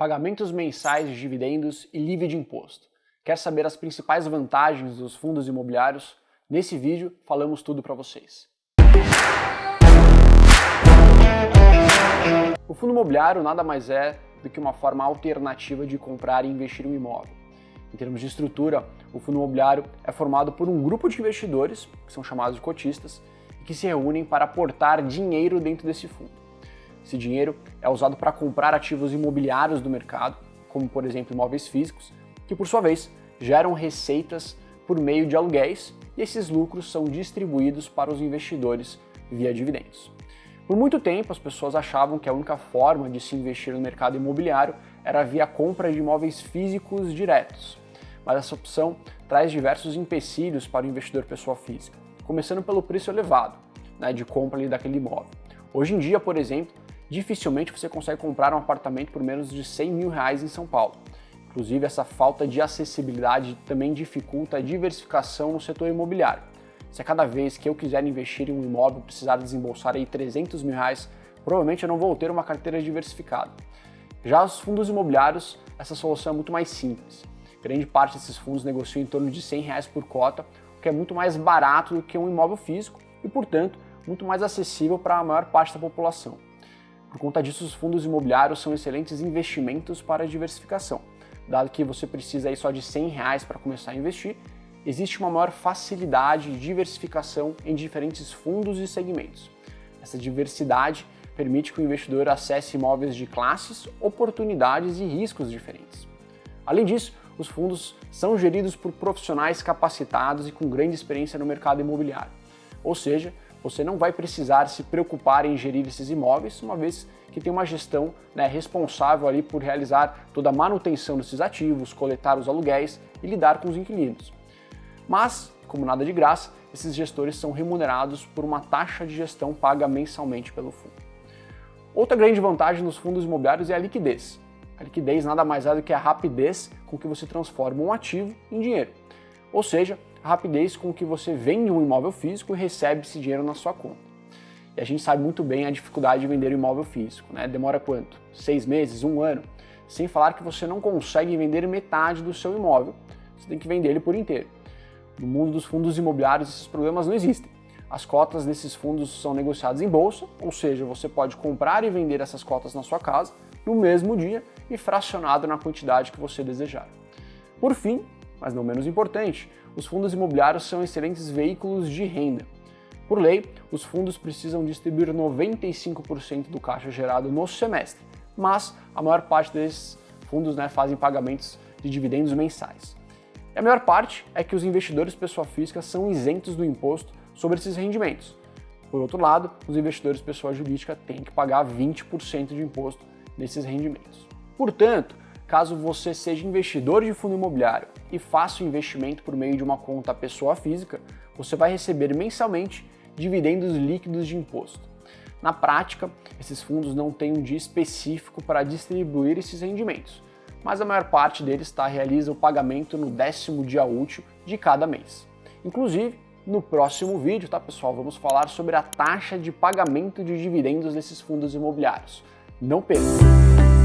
pagamentos mensais de dividendos e livre de imposto. Quer saber as principais vantagens dos fundos imobiliários? Nesse vídeo falamos tudo para vocês. O fundo imobiliário nada mais é do que uma forma alternativa de comprar e investir um imóvel. Em termos de estrutura, o fundo imobiliário é formado por um grupo de investidores, que são chamados de cotistas, que se reúnem para aportar dinheiro dentro desse fundo. Esse dinheiro é usado para comprar ativos imobiliários do mercado, como por exemplo imóveis físicos, que por sua vez geram receitas por meio de aluguéis e esses lucros são distribuídos para os investidores via dividendos. Por muito tempo, as pessoas achavam que a única forma de se investir no mercado imobiliário era via compra de imóveis físicos diretos, mas essa opção traz diversos empecilhos para o investidor pessoa física, começando pelo preço elevado né, de compra daquele imóvel. Hoje em dia, por exemplo, dificilmente você consegue comprar um apartamento por menos de 100 mil reais em São Paulo. Inclusive, essa falta de acessibilidade também dificulta a diversificação no setor imobiliário. Se a cada vez que eu quiser investir em um imóvel precisar desembolsar aí 300 mil reais, provavelmente eu não vou ter uma carteira diversificada. Já os fundos imobiliários, essa solução é muito mais simples. Grande parte desses fundos negociam em torno de 100 reais por cota, o que é muito mais barato do que um imóvel físico e, portanto, muito mais acessível para a maior parte da população. Por conta disso, os fundos imobiliários são excelentes investimentos para diversificação. Dado que você precisa aí só de 100 reais para começar a investir, existe uma maior facilidade de diversificação em diferentes fundos e segmentos. Essa diversidade permite que o investidor acesse imóveis de classes, oportunidades e riscos diferentes. Além disso, os fundos são geridos por profissionais capacitados e com grande experiência no mercado imobiliário. Ou seja, você não vai precisar se preocupar em gerir esses imóveis, uma vez que tem uma gestão né, responsável ali por realizar toda a manutenção desses ativos, coletar os aluguéis e lidar com os inquilinos. Mas, como nada de graça, esses gestores são remunerados por uma taxa de gestão paga mensalmente pelo fundo. Outra grande vantagem dos fundos imobiliários é a liquidez. A liquidez nada mais é do que a rapidez com que você transforma um ativo em dinheiro. Ou seja, a rapidez com que você vende um imóvel físico e recebe esse dinheiro na sua conta. E a gente sabe muito bem a dificuldade de vender um imóvel físico, né? Demora quanto? Seis meses, um ano? Sem falar que você não consegue vender metade do seu imóvel, você tem que vender ele por inteiro. No mundo dos fundos imobiliários, esses problemas não existem. As cotas desses fundos são negociadas em bolsa, ou seja, você pode comprar e vender essas cotas na sua casa no mesmo dia e fracionado na quantidade que você desejar. Por fim, mas não menos importante, os fundos imobiliários são excelentes veículos de renda. Por lei, os fundos precisam distribuir 95% do caixa gerado no semestre, mas a maior parte desses fundos né, fazem pagamentos de dividendos mensais. E a melhor parte é que os investidores pessoa física são isentos do imposto sobre esses rendimentos. Por outro lado, os investidores pessoa jurídica têm que pagar 20% de imposto nesses rendimentos. Portanto, caso você seja investidor de fundo imobiliário e faça o investimento por meio de uma conta pessoa física, você vai receber mensalmente dividendos líquidos de imposto. Na prática, esses fundos não têm um dia específico para distribuir esses rendimentos, mas a maior parte deles tá, realiza o pagamento no décimo dia útil de cada mês. Inclusive, no próximo vídeo, tá pessoal, vamos falar sobre a taxa de pagamento de dividendos desses fundos imobiliários. Não perca!